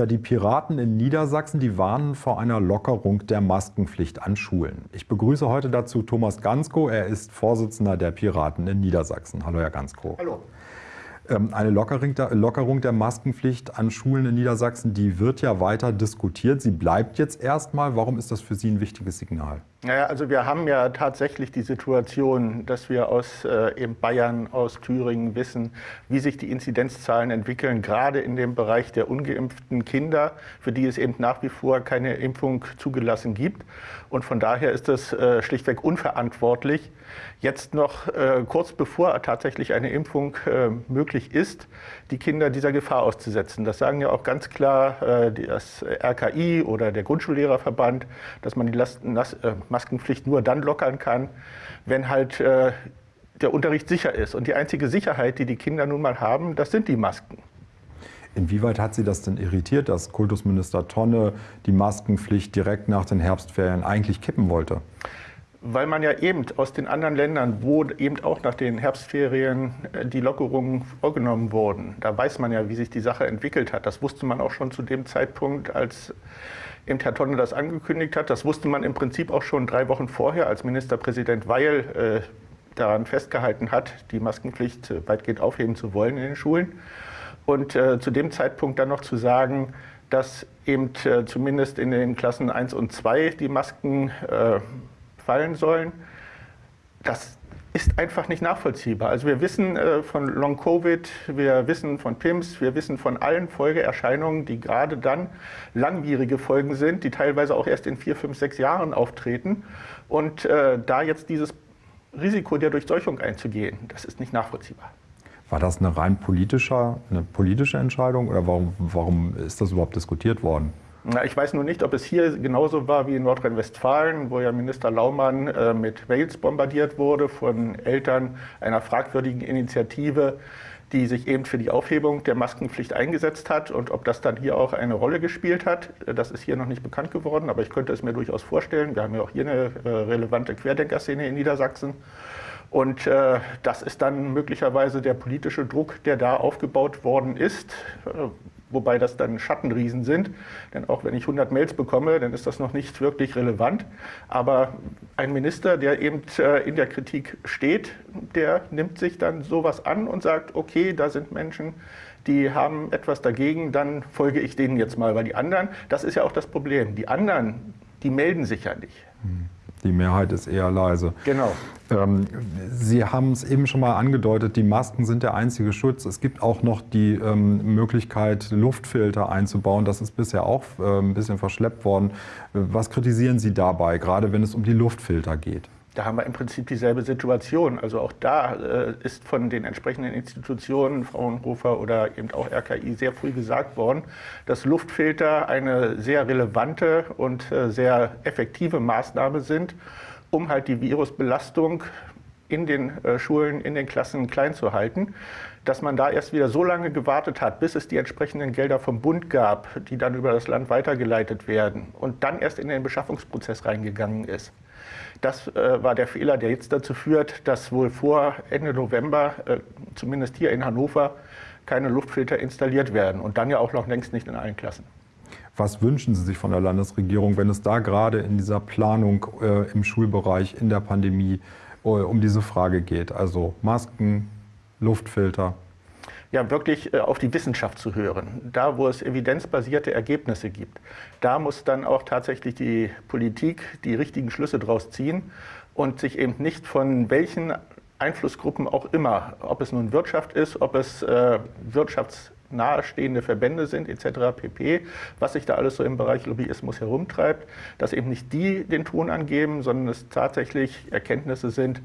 Ja, die Piraten in Niedersachsen, die warnen vor einer Lockerung der Maskenpflicht an Schulen. Ich begrüße heute dazu Thomas Gansko. Er ist Vorsitzender der Piraten in Niedersachsen. Hallo, Herr Gansko. Hallo. Ähm, eine Lockerung der Maskenpflicht an Schulen in Niedersachsen, die wird ja weiter diskutiert. Sie bleibt jetzt erstmal. Warum ist das für Sie ein wichtiges Signal? Naja, also wir haben ja tatsächlich die Situation, dass wir aus äh, Bayern, aus Thüringen wissen, wie sich die Inzidenzzahlen entwickeln, gerade in dem Bereich der ungeimpften Kinder, für die es eben nach wie vor keine Impfung zugelassen gibt. Und von daher ist es äh, schlichtweg unverantwortlich, jetzt noch äh, kurz bevor tatsächlich eine Impfung äh, möglich ist, die Kinder dieser Gefahr auszusetzen. Das sagen ja auch ganz klar äh, das RKI oder der Grundschullehrerverband, dass man die Lasten, äh, Maskenpflicht nur dann lockern kann, wenn halt äh, der Unterricht sicher ist. Und die einzige Sicherheit, die die Kinder nun mal haben, das sind die Masken. Inwieweit hat Sie das denn irritiert, dass Kultusminister Tonne die Maskenpflicht direkt nach den Herbstferien eigentlich kippen wollte? Weil man ja eben aus den anderen Ländern, wo eben auch nach den Herbstferien äh, die Lockerungen vorgenommen wurden, da weiß man ja, wie sich die Sache entwickelt hat. Das wusste man auch schon zu dem Zeitpunkt, als eben Herr Tonne das angekündigt hat. Das wusste man im Prinzip auch schon drei Wochen vorher, als Ministerpräsident Weil äh, daran festgehalten hat, die Maskenpflicht äh, weitgehend aufheben zu wollen in den Schulen. Und äh, zu dem Zeitpunkt dann noch zu sagen, dass eben äh, zumindest in den Klassen 1 und 2 die Masken äh, fallen sollen, das ist einfach nicht nachvollziehbar. Also wir wissen äh, von Long-Covid, wir wissen von PIMS, wir wissen von allen Folgeerscheinungen, die gerade dann langwierige Folgen sind, die teilweise auch erst in vier, fünf, sechs Jahren auftreten. Und äh, da jetzt dieses Risiko der Durchseuchung einzugehen, das ist nicht nachvollziehbar. War das eine rein politische, eine politische Entscheidung oder warum, warum ist das überhaupt diskutiert worden? Na, ich weiß nur nicht, ob es hier genauso war wie in Nordrhein-Westfalen, wo ja Minister Laumann äh, mit Mails bombardiert wurde von Eltern einer fragwürdigen Initiative, die sich eben für die Aufhebung der Maskenpflicht eingesetzt hat. Und ob das dann hier auch eine Rolle gespielt hat, äh, das ist hier noch nicht bekannt geworden, aber ich könnte es mir durchaus vorstellen. Wir haben ja auch hier eine äh, relevante Querdenkerszene in Niedersachsen. Und äh, das ist dann möglicherweise der politische Druck, der da aufgebaut worden ist, äh, wobei das dann Schattenriesen sind. Denn auch wenn ich 100 Mails bekomme, dann ist das noch nicht wirklich relevant. Aber ein Minister, der eben äh, in der Kritik steht, der nimmt sich dann sowas an und sagt, okay, da sind Menschen, die haben etwas dagegen, dann folge ich denen jetzt mal. Weil die anderen, das ist ja auch das Problem, die anderen, die melden sich ja nicht. Hm. Die Mehrheit ist eher leise. Genau. Ähm, Sie haben es eben schon mal angedeutet, die Masken sind der einzige Schutz. Es gibt auch noch die ähm, Möglichkeit, Luftfilter einzubauen. Das ist bisher auch äh, ein bisschen verschleppt worden. Was kritisieren Sie dabei, gerade wenn es um die Luftfilter geht? Da haben wir im Prinzip dieselbe Situation. Also auch da äh, ist von den entsprechenden Institutionen, Fraunhofer oder eben auch RKI, sehr früh gesagt worden, dass Luftfilter eine sehr relevante und äh, sehr effektive Maßnahme sind, um halt die Virusbelastung in den äh, Schulen, in den Klassen klein zu halten, dass man da erst wieder so lange gewartet hat, bis es die entsprechenden Gelder vom Bund gab, die dann über das Land weitergeleitet werden und dann erst in den Beschaffungsprozess reingegangen ist. Das äh, war der Fehler, der jetzt dazu führt, dass wohl vor Ende November, äh, zumindest hier in Hannover, keine Luftfilter installiert werden und dann ja auch noch längst nicht in allen Klassen. Was wünschen Sie sich von der Landesregierung, wenn es da gerade in dieser Planung äh, im Schulbereich, in der Pandemie äh, um diese Frage geht? Also Masken, Luftfilter? Ja wirklich äh, auf die Wissenschaft zu hören. Da, wo es evidenzbasierte Ergebnisse gibt, da muss dann auch tatsächlich die Politik die richtigen Schlüsse draus ziehen und sich eben nicht von welchen Einflussgruppen auch immer, ob es nun Wirtschaft ist, ob es äh, Wirtschafts nahestehende Verbände sind etc. pp., was sich da alles so im Bereich Lobbyismus herumtreibt, dass eben nicht die den Ton angeben, sondern es tatsächlich Erkenntnisse sind,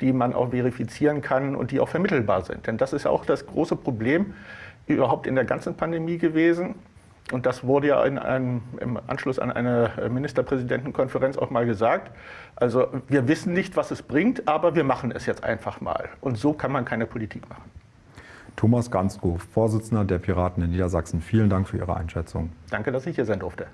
die man auch verifizieren kann und die auch vermittelbar sind. Denn das ist auch das große Problem überhaupt in der ganzen Pandemie gewesen. Und das wurde ja in einem, im Anschluss an eine Ministerpräsidentenkonferenz auch mal gesagt. Also wir wissen nicht, was es bringt, aber wir machen es jetzt einfach mal. Und so kann man keine Politik machen. Thomas Gansko, Vorsitzender der Piraten in Niedersachsen. Vielen Dank für Ihre Einschätzung. Danke, dass ich hier sein durfte.